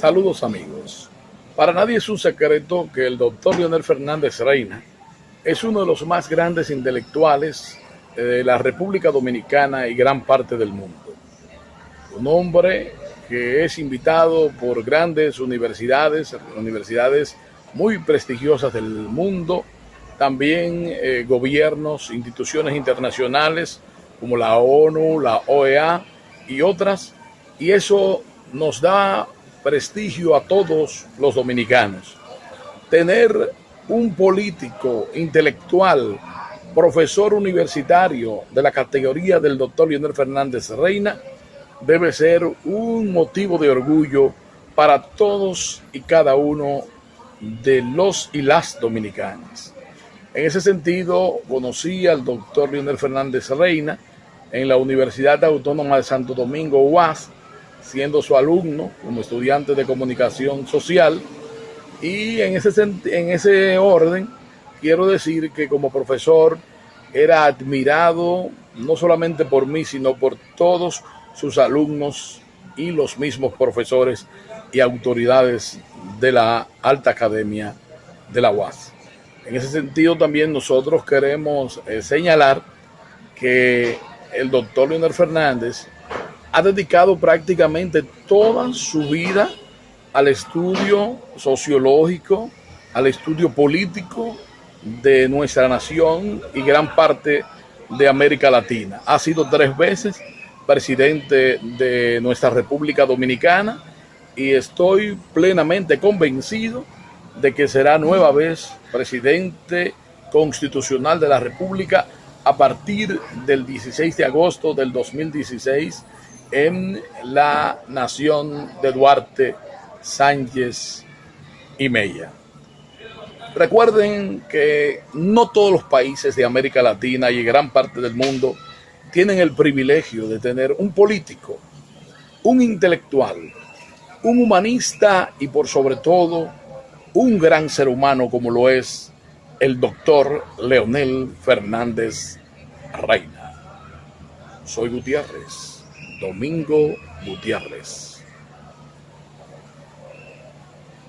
Saludos amigos. Para nadie es un secreto que el doctor Leonel Fernández Reina es uno de los más grandes intelectuales de la República Dominicana y gran parte del mundo. Un hombre que es invitado por grandes universidades, universidades muy prestigiosas del mundo, también eh, gobiernos, instituciones internacionales como la ONU, la OEA y otras, y eso nos da prestigio a todos los dominicanos. Tener un político intelectual, profesor universitario de la categoría del doctor Leonel Fernández Reina, debe ser un motivo de orgullo para todos y cada uno de los y las dominicanas. En ese sentido, conocí al doctor Leonel Fernández Reina en la Universidad Autónoma de Santo Domingo, UAS, siendo su alumno como estudiante de comunicación social. Y en ese, en ese orden, quiero decir que como profesor era admirado no solamente por mí, sino por todos sus alumnos y los mismos profesores y autoridades de la Alta Academia de la UAS. En ese sentido también nosotros queremos eh, señalar que el doctor Leonel Fernández ha dedicado prácticamente toda su vida al estudio sociológico, al estudio político de nuestra nación y gran parte de América Latina. Ha sido tres veces presidente de nuestra República Dominicana y estoy plenamente convencido de que será nueva vez presidente constitucional de la República a partir del 16 de agosto del 2016 en la nación de Duarte, Sánchez y Mella. Recuerden que no todos los países de América Latina y gran parte del mundo tienen el privilegio de tener un político, un intelectual, un humanista y por sobre todo un gran ser humano como lo es el doctor Leonel Fernández Reina. Soy Gutiérrez. Domingo Gutiérrez.